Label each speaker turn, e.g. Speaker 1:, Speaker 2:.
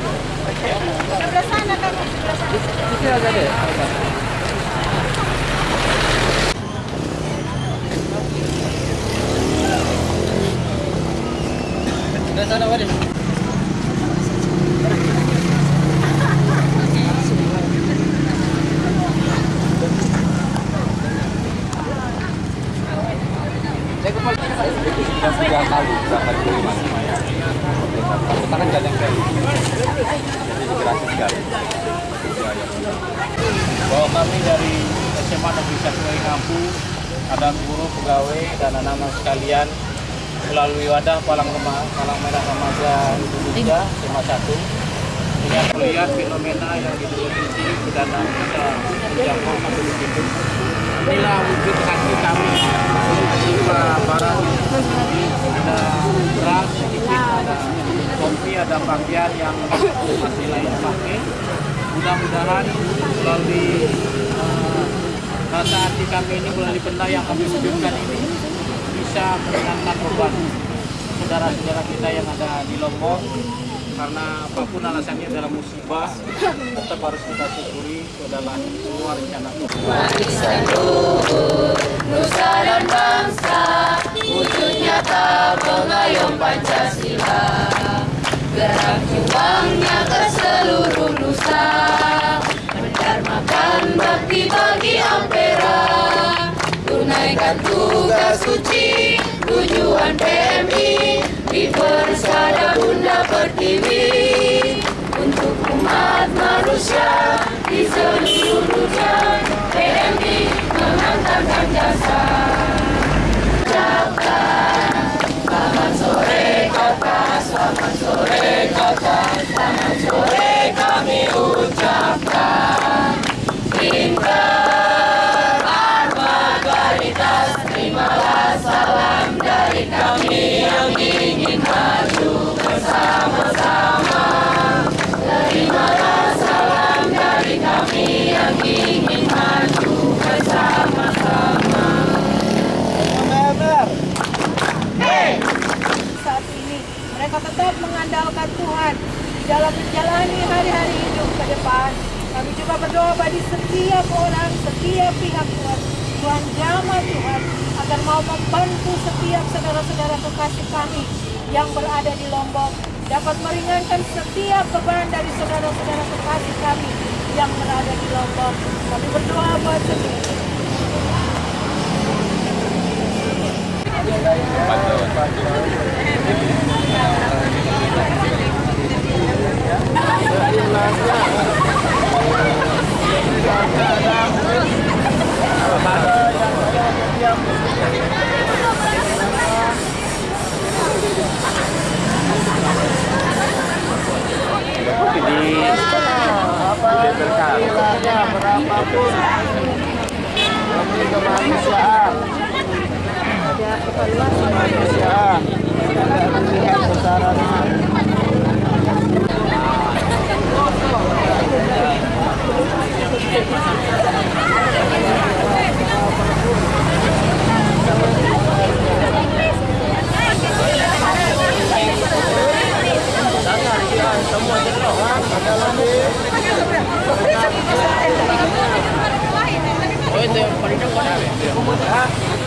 Speaker 1: Sebelah sana kan, sebelah sana. Sebelah sana,
Speaker 2: Waris. Tiga kali berangkat ke lima. Kita kan yang kayak jadi migrasi sekali. Bahwa kami dari SMA Negeri 1 Ngampu ada guru, pegawai, dan anak-anak sekalian melalui wadah Palang, Rema, Palang Merah Remaja Indonesia SMA 1 ini akan melihat fenomena yang di provinsi kita bisa menjangkau di situ inilah wujud hati melalui eh, rasa hati kami ini melalui benda yang kami wujudkan ini bisa meringankan beban saudara-saudara kita yang ada di Lombok karena apa pun alasannya dalam musibah tetap harus kita syukuri adalah semua rencana
Speaker 3: nusa dan bangsa, wujud Pancasila. Bagi Ampera. Tunaikan tugas suci, tujuan PMI, di persada Bunda Pertiwi. Untuk umat manusia di seluruh dunia PMI mengantarkan jasa Selamat sore kakak Selamat sore kakak Selamat sore
Speaker 4: tetap mengandalkan Tuhan dalam menjalani hari-hari hidup ke depan. Kami juga berdoa bagi setiap orang, setiap pihak Tuhan. Tuhan jamah Tuhan agar mau membantu setiap saudara-saudara kekasih kami yang berada di Lombok dapat meringankan setiap beban dari saudara-saudara kekasih kami yang berada di Lombok. Kami berdoa
Speaker 2: apapun demi kemanusiaan kemanusiaan tidak melihat besarannya Semua jenis orang, ada lagi. Itu yang paling depan.